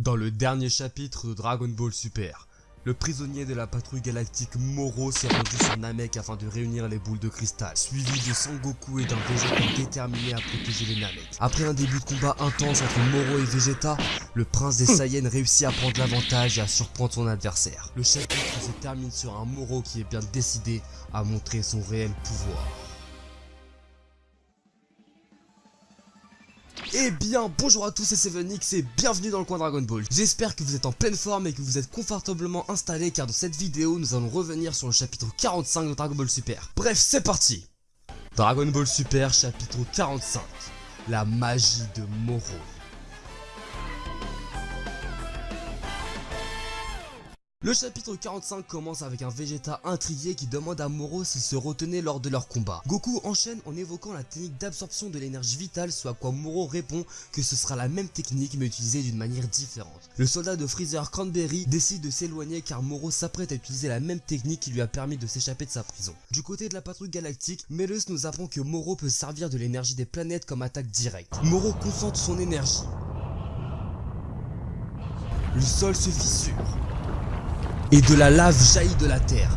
Dans le dernier chapitre de Dragon Ball Super, le prisonnier de la patrouille galactique Moro s'est rendu sur Namek afin de réunir les boules de cristal, suivi de Sangoku et d'un Vegeta déterminé à protéger les Namek. Après un début de combat intense entre Moro et Vegeta, le prince des Saiyans réussit à prendre l'avantage et à surprendre son adversaire. Le chapitre se termine sur un Moro qui est bien décidé à montrer son réel pouvoir. Eh bien, bonjour à tous, c'est Sevenix et bienvenue dans le coin Dragon Ball. J'espère que vous êtes en pleine forme et que vous êtes confortablement installés car dans cette vidéo, nous allons revenir sur le chapitre 45 de Dragon Ball Super. Bref, c'est parti Dragon Ball Super chapitre 45 La magie de Moro Le chapitre 45 commence avec un Vegeta intrigué qui demande à Moro s'il se retenait lors de leur combat. Goku enchaîne en évoquant la technique d'absorption de l'énergie vitale, soit à quoi Moro répond que ce sera la même technique mais utilisée d'une manière différente. Le soldat de Freezer Cranberry décide de s'éloigner car Moro s'apprête à utiliser la même technique qui lui a permis de s'échapper de sa prison. Du côté de la patrouille galactique, Melus nous apprend que Moro peut servir de l'énergie des planètes comme attaque directe. Moro concentre son énergie. Le sol se fissure et de la lave jaillit de la terre.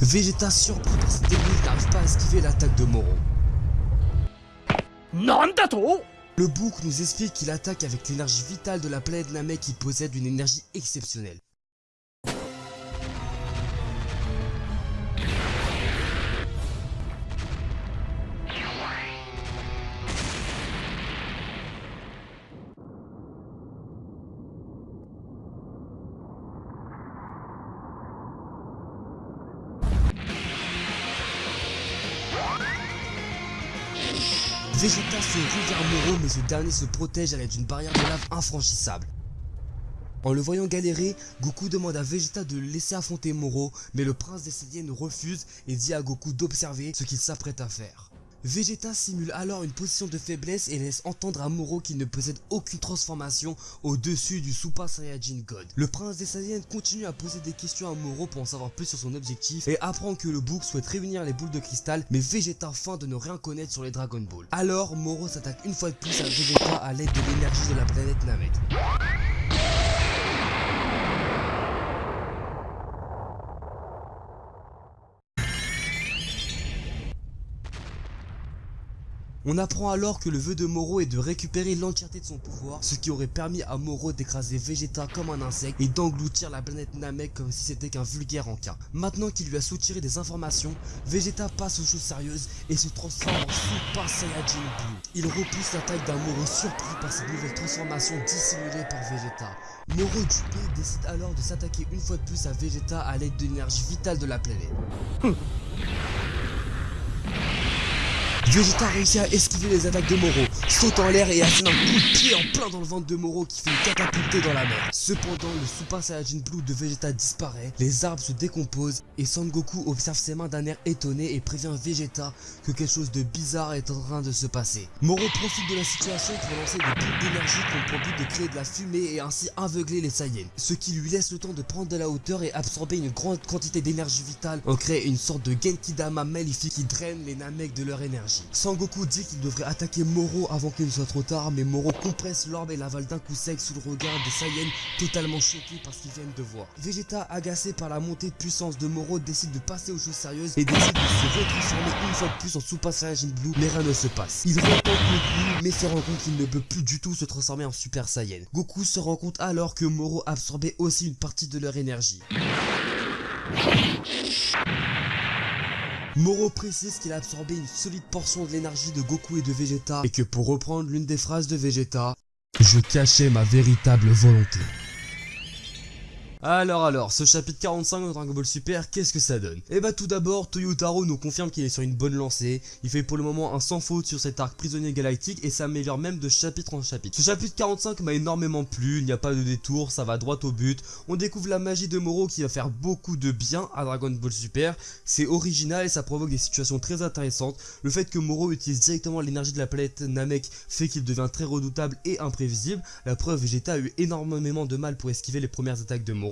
Vegeta surpris par cette technique n'arrive pas à esquiver l'attaque de Moro. Le bouc nous explique qu'il attaque avec l'énergie vitale de la planète Namek qui possède une énergie exceptionnelle. Vegeta se rue vers Moro mais ce dernier se protège à l'aide d'une barrière de lave infranchissable. En le voyant galérer, Goku demande à Vegeta de le laisser affronter Moro, mais le prince des Saiyans refuse et dit à Goku d'observer ce qu'il s'apprête à faire. Vegeta simule alors une position de faiblesse et laisse entendre à Moro qu'il ne possède aucune transformation au-dessus du Super Saiyajin God. Le prince des Saiyans continue à poser des questions à Moro pour en savoir plus sur son objectif et apprend que le bouc souhaite réunir les boules de cristal mais Vegeta feint de ne rien connaître sur les Dragon Ball. Alors Moro s'attaque une fois de plus à Vegeta à l'aide de l'énergie de la planète Namek. On apprend alors que le vœu de Moro est de récupérer l'entièreté de son pouvoir, ce qui aurait permis à Moro d'écraser Vegeta comme un insecte et d'engloutir la planète Namek comme si c'était qu'un vulgaire encas. Maintenant qu'il lui a soutiré des informations, Vegeta passe aux choses sérieuses et se transforme en Super Saiyajin Blue. Il repousse l'attaque d'un Moro surpris par cette nouvelle transformation dissimulée par Vegeta. Moro dupé décide alors de s'attaquer une fois de plus à Vegeta à l'aide de l'énergie vitale de la planète. Vegeta réussit à esquiver les attaques de Moro, saute en l'air et assène un coup de pied en plein dans le ventre de Moro qui fait une catapultée dans la mer. Cependant, le Super Saiyajin Blue de Vegeta disparaît, les arbres se décomposent et Sangoku observe ses mains d'un air étonné et prévient Vegeta que quelque chose de bizarre est en train de se passer. Moro profite de la situation pour lancer des boules d'énergie qui ont pour but de créer de la fumée et ainsi aveugler les Saiyans, ce qui lui laisse le temps de prendre de la hauteur et absorber une grande quantité d'énergie vitale en créant une sorte de Genkidama maléfique qui draine les Namek de leur énergie. Sangoku dit qu'il devrait attaquer Moro avant qu'il ne soit trop tard, mais Moro compresse l'orbe et l'avale d'un coup sec sous le regard des Saiyans totalement choqués par ce qu'ils viennent de voir. Vegeta, agacé par la montée de puissance de Moro, décide de passer aux choses sérieuses et décide de se retransformer une fois de plus en Super Saiyajin Blue, mais rien ne se passe. Il rencontre Goku, mais se rend compte qu'il ne peut plus du tout se transformer en Super Saiyan. Goku se rend compte alors que Moro absorbait aussi une partie de leur énergie. Moro précise qu'il a absorbé une solide portion de l'énergie de Goku et de Vegeta et que pour reprendre l'une des phrases de Vegeta, je cachais ma véritable volonté. Alors alors, ce chapitre 45 de Dragon Ball Super, qu'est-ce que ça donne? Eh bah tout d'abord, Toyotaro nous confirme qu'il est sur une bonne lancée, il fait pour le moment un sans faute sur cet arc prisonnier galactique et s'améliore même de chapitre en chapitre. Ce chapitre 45 m'a énormément plu, il n'y a pas de détour, ça va droit au but, on découvre la magie de Moro qui va faire beaucoup de bien à Dragon Ball Super, c'est original et ça provoque des situations très intéressantes, le fait que Moro utilise directement l'énergie de la planète Namek fait qu'il devient très redoutable et imprévisible, la preuve Vegeta a eu énormément de mal pour esquiver les premières attaques de Moro,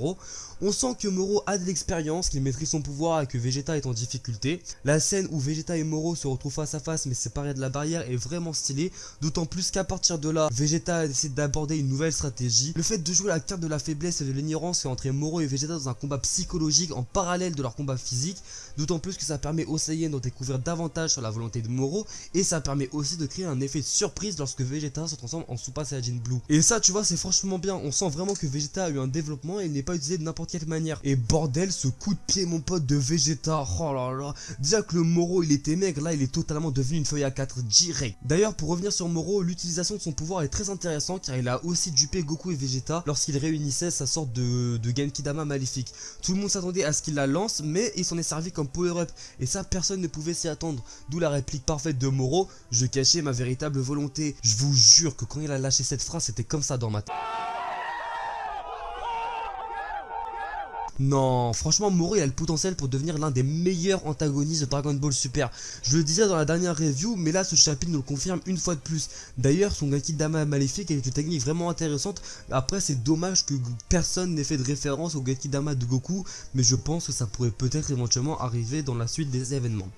On sent que Moro a de l'expérience, qu'il maîtrise son pouvoir et que Vegeta est en difficulté. La scène où Vegeta et Moro se retrouvent face à face mais séparés de la barrière est vraiment stylée, d'autant plus qu'à partir de là, Vegeta décide d'aborder une nouvelle stratégie. Le fait de jouer la carte de la faiblesse et de l'ignorance fait entrer Moro et Vegeta dans un combat psychologique en parallèle de leur combat physique, d'autant plus que ça permet aux Saiyans de découvrir davantage sur la volonté de Moro et ça permet aussi de créer un effet de surprise lorsque Vegeta se transforme en Super Saiyan Blue. Et ça tu vois c'est franchement bien, on sent vraiment que Vegeta a eu un développement et il n'est pas utilisé de n'importe quelle manière. Et bordel, ce coup de pied mon pote de Vegeta, oh là là, déjà que le Moro il était maigre, là il est totalement devenu une feuille à 4 direct. D'ailleurs pour revenir sur Moro, l'utilisation de son pouvoir est très intéressant car il a aussi dupé Goku et Vegeta lorsqu'il réunissait sa sorte de, de Genkidama maléfique. Tout le monde s'attendait à ce qu'il la lance mais il s'en est servi comme power-up et ça personne ne pouvait s'y attendre. D'où la réplique parfaite de Moro, je cachais ma véritable volonté. Je vous jure que quand il a lâché cette phrase c'était comme ça dans ma tête. Non, franchement, Moro il a le potentiel pour devenir l'un des meilleurs antagonistes de Dragon Ball Super. Je le disais dans la dernière review, mais là ce chapitre nous le confirme une fois de plus. D'ailleurs, son Gaki Dama maléfique est une technique vraiment intéressante. Après, c'est dommage que personne n'ait fait de référence au Gaki Dama de Goku, mais je pense que ça pourrait peut-être éventuellement arriver dans la suite des événements.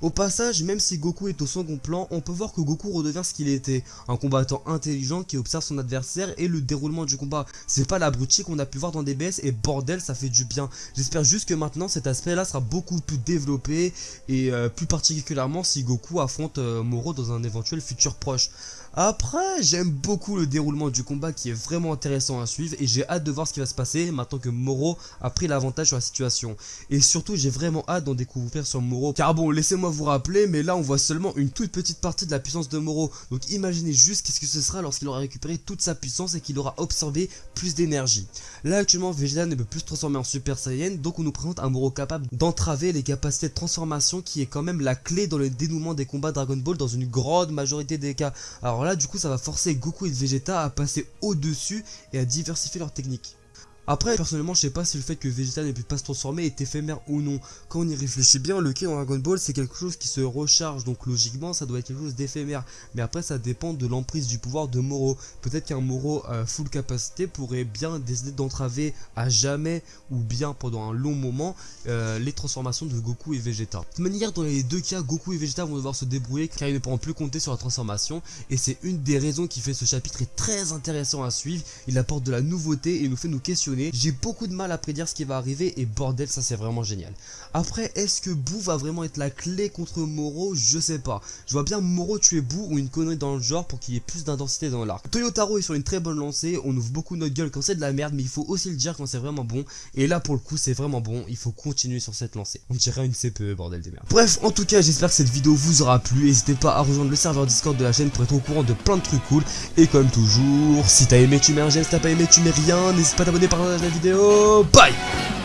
Au passage, même si Goku est au second plan, on peut voir que Goku redevient ce qu'il était, un combattant intelligent qui observe son adversaire et le déroulement du combat. C'est pas l'abruti qu'on a pu voir dans DBS et bordel ça fait du bien. J'espère juste que maintenant cet aspect là sera beaucoup plus développé et euh, plus particulièrement si Goku affronte euh, Moro dans un éventuel futur proche. Après, j'aime beaucoup le déroulement du combat qui est vraiment intéressant à suivre et j'ai hâte de voir ce qui va se passer maintenant que Moro a pris l'avantage sur la situation. Et surtout, j'ai vraiment hâte d'en découvrir sur Moro. Car bon, laissez-moi vous rappeler, mais là on voit seulement une toute petite partie de la puissance de Moro. Donc imaginez juste qu'est-ce que ce sera lorsqu'il aura récupéré toute sa puissance et qu'il aura absorbé plus d'énergie. Là actuellement, Vegeta ne peut plus se transformer en Super Saiyan, donc on nous présente un Moro capable d'entraver les capacités de transformation qui est quand même la clé dans le dénouement des combats Dragon Ball dans une grande majorité des cas. Alors alors là, du coup, ça va forcer Goku et Vegeta à passer au-dessus et à diversifier leurs techniques. Après, personnellement, je sais pas si le fait que Vegeta ne puisse pas se transformer est éphémère ou non. Quand on y réfléchit bien, le ki dans Dragon Ball, c'est quelque chose qui se recharge, donc logiquement, ça doit être quelque chose d'éphémère. Mais après, ça dépend de l'emprise du pouvoir de Moro. Peut-être qu'un Moro à full capacité pourrait bien décider d'entraver à jamais ou bien pendant un long moment euh, les transformations de Goku et Vegeta. De manière, dans les deux cas, Goku et Vegeta vont devoir se débrouiller car ils ne pourront plus compter sur la transformation. Et c'est une des raisons qui fait ce chapitre est très intéressant à suivre. Il apporte de la nouveauté et nous fait nous questionner j'ai beaucoup de mal à prédire ce qui va arriver et bordel ça c'est vraiment génial. Après est-ce que Boo va vraiment être la clé contre Moro? Je sais pas. Je vois bien Moro tuer Boo ou une connerie dans le genre pour qu'il y ait plus d'intensité dans l'arc. Toyotaro est sur une très bonne lancée, on ouvre beaucoup notre gueule quand c'est de la merde mais il faut aussi le dire quand c'est vraiment bon. Et là pour le coup c'est vraiment bon, il faut continuer sur cette lancée. On dirait une CPE bordel des merdes. Bref en tout cas j'espère que cette vidéo vous aura plu. N'hésitez pas à rejoindre le serveur Discord de la chaîne pour être au courant de plein de trucs cool. Et comme toujours, si t'as aimé tu mets un j'aime, si t'as pas aimé tu mets rien. N'hésite pas à t'abonner par la vidéo. Bye